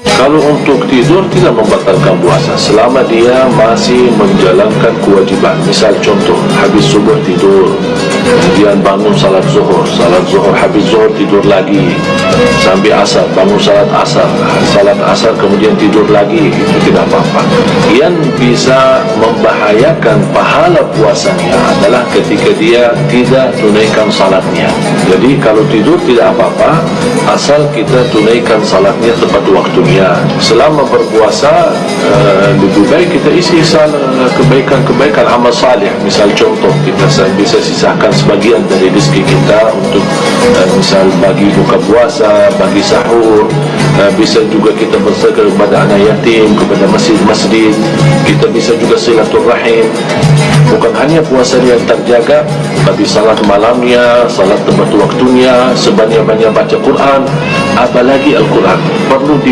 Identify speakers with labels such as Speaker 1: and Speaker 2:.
Speaker 1: Kalau untuk tidur tidak membatalkan puasa. Selama dia masih menjalankan kewajiban. Misal contoh, habis subuh tidur, kemudian bangun salat zuhur, salat zuhur habis zuhur tidur lagi sampai asar, bangun salat asar, salat asar kemudian tidur lagi, itu tidak apa-apa. Yang bisa membahayakan pahala puasanya adalah ketika dia tidak tunaikan salatnya. Jadi kalau tidur tidak apa-apa, asal kita tunaikan salatnya tepat waktunya. Selama berpuasa uh, lebih baik kita isi kebaikan-kebaikan amal salih. Misal contoh kita bisa sisakan sebagian dari rezeki misal bagi buka puasa, bagi sahur, uh, bisa juga kita bersedekah kepada anak yatim, kepada masjid-masjid. Kita bisa juga silaturahim. Bukan hanya puasa yang terjaga, tapi salat malamnya, salat tepat waktunya, sebanyak-banyak baca Quran, apalagi Al-Quran perlu di